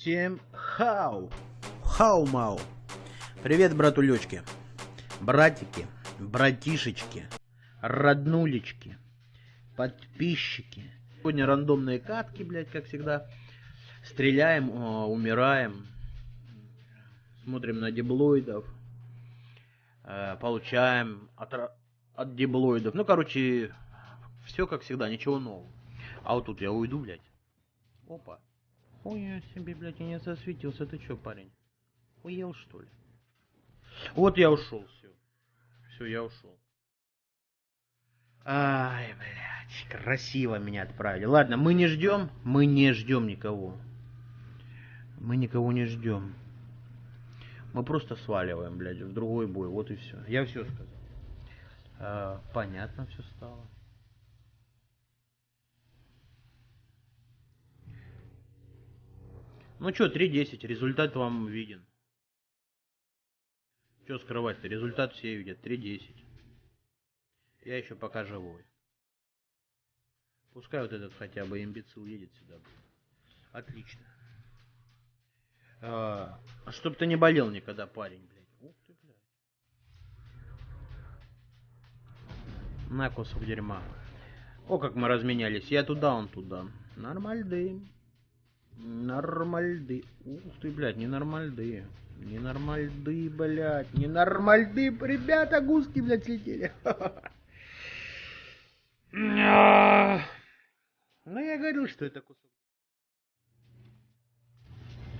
Всем хау! Хау-мау! Привет, братулечки! Братики, братишечки, роднулечки, подписчики. Сегодня рандомные катки, блядь, как всегда. Стреляем, о, умираем. Смотрим на диблоидов. Э, получаем от, от диблоидов. Ну, короче, все как всегда, ничего нового. А вот тут я уйду, блядь. Опа. Ой, я себе, блядь, я не засветился. Ты чё, парень? Уел, что ли? Вот я ушел, все. Все, я ушел. Ай, блядь, красиво меня отправили. Ладно, мы не ждем, мы не ждем никого. Мы никого не ждем. Мы просто сваливаем, блядь, в другой бой. Вот и все. Я все сказал. А, понятно все стало. Ну что, 3.10, результат вам виден. Что скрывать-то, результат все видят, 3.10. Я еще пока живой. Пускай вот этот хотя бы имбецил едет сюда. Отлично. А, чтоб ты не болел никогда, парень, блядь. Ух ты, блядь. На кусок дерьма. О, как мы разменялись. Я туда, он туда. Нормальды. Нормальды. Ух ты, блядь, ненормальды. Ненормальды, блядь. Ненормальды, ребята, гуски, блядь, слетели. Ну, я говорил, что это кусок.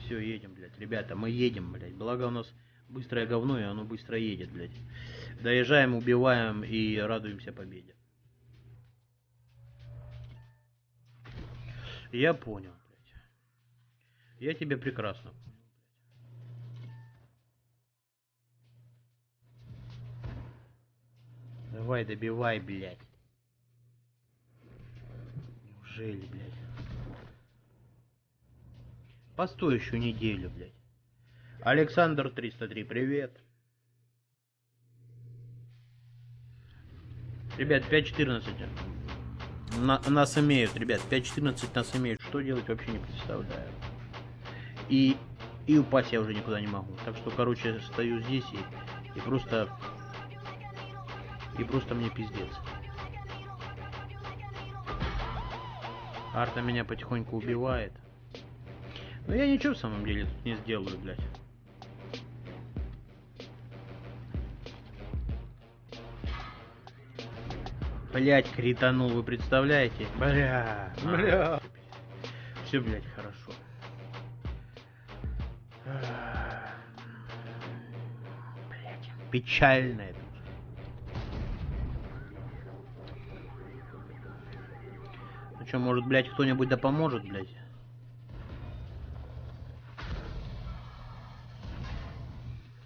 Все, едем, блядь. Ребята, мы едем, блядь. Благо у нас быстрое говно, и оно быстро едет, блядь. Доезжаем, убиваем и радуемся победе. Я понял. Я тебя прекрасно. Давай, добивай, блядь. Неужели, блядь? Постой еще неделю, блядь. Александр 303, привет. Ребят, 5.14. На, нас имеют, ребят, 5.14 нас имеют. Что делать вообще не представляю. И, и упасть я уже никуда не могу. Так что, короче, стою здесь и, и просто... И просто мне пиздец. Арта меня потихоньку убивает. Но я ничего в самом деле тут не сделаю, блядь. Блять, кританул, вы представляете? Бля, бля. Все, блядь, хорошо. Это. Ну что, может, блядь, кто-нибудь да поможет, блядь?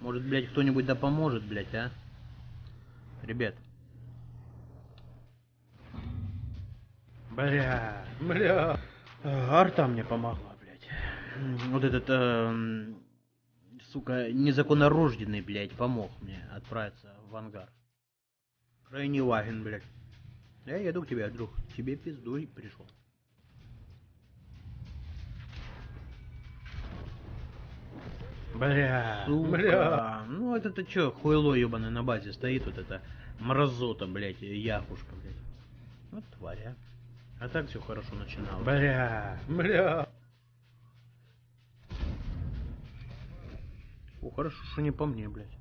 Может, блядь, кто-нибудь да поможет, блядь, а? Ребят. Бля, бля. Арта мне помогла вот этот, э, сука, незаконнорожденный, блядь, помог мне отправиться в ангар. Крайне важен, блядь. Я еду к тебе, друг. Тебе пиздуй пришел. Бля, Сука. бля. Ну это-то чё, хуйло ебаное на базе стоит, вот это мразота, блядь, яхушка, блядь. Вот тваря. А так все хорошо начиналось. Бля, бля. Хорошо, что не по мне, блядь.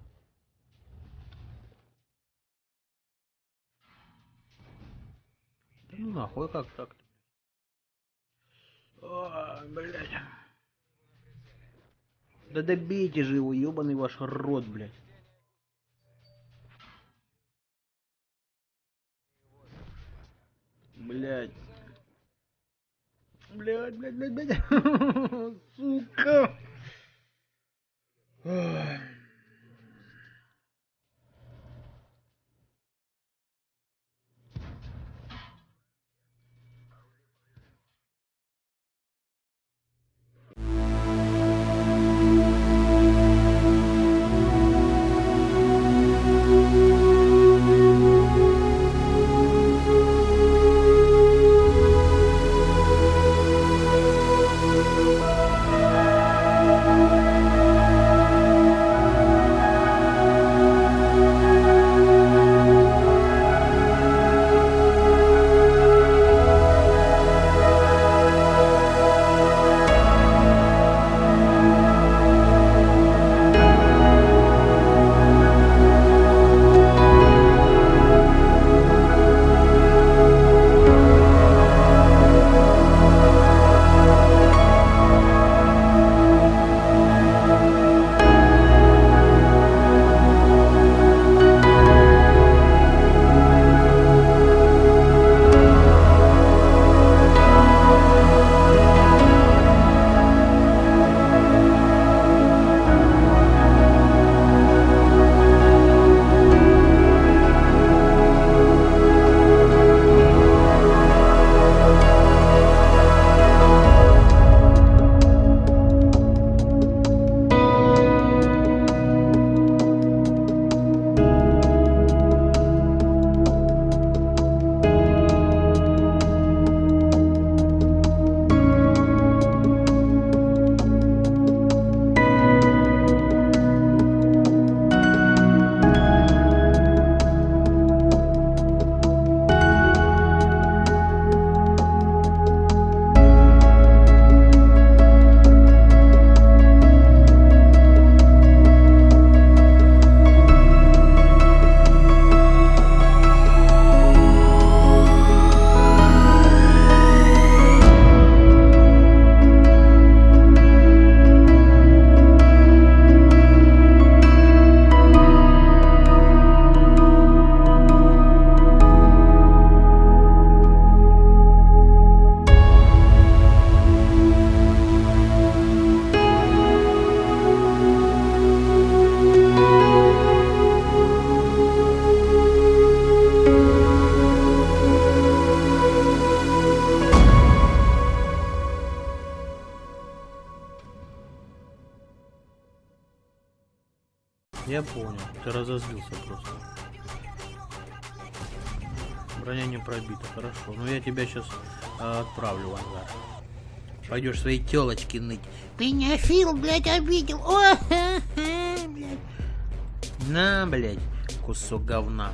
Ну нахуй, как так-то? Ой, блядь. Да добейте же его, ебаный ваш рот, блядь. Блядь. Блядь, блядь, блядь, блядь. Сука. 唉。Я понял, ты разозлился просто. Броня не пробита, хорошо. Ну я тебя сейчас отправлю в ангар. Пойдешь своей телочки ныть. Пеняфил, блядь, обидел. О, ха, ха, блядь. На, блядь, кусок говна.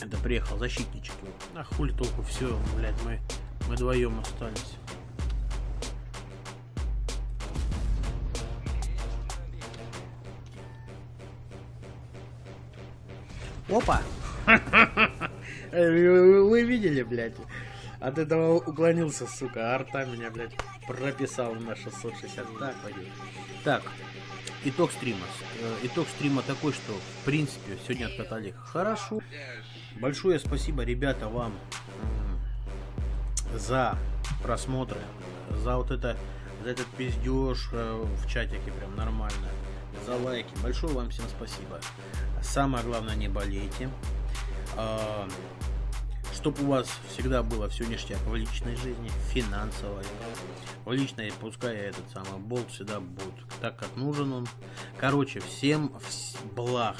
Это приехал защитничек. А хули толку, все, блядь, мы, мы вдвоем остались. Опа! Вы видели, блядь? От этого уклонился, сука. Арта меня, блядь, прописал на 660. Так, пойдет. Так, итог стрима. Э, итог стрима такой, что, в принципе, сегодня откатали хорошо. Большое спасибо, ребята, вам за просмотры, за вот это, за этот пиздеж э, в чатике, прям нормально, за лайки. Большое вам всем спасибо. Самое главное, не болейте. А, Чтобы у вас всегда было все ништяк в личной жизни, финансовой, в личной, пускай этот самый болт всегда будет так, как нужен он. Короче, всем благ.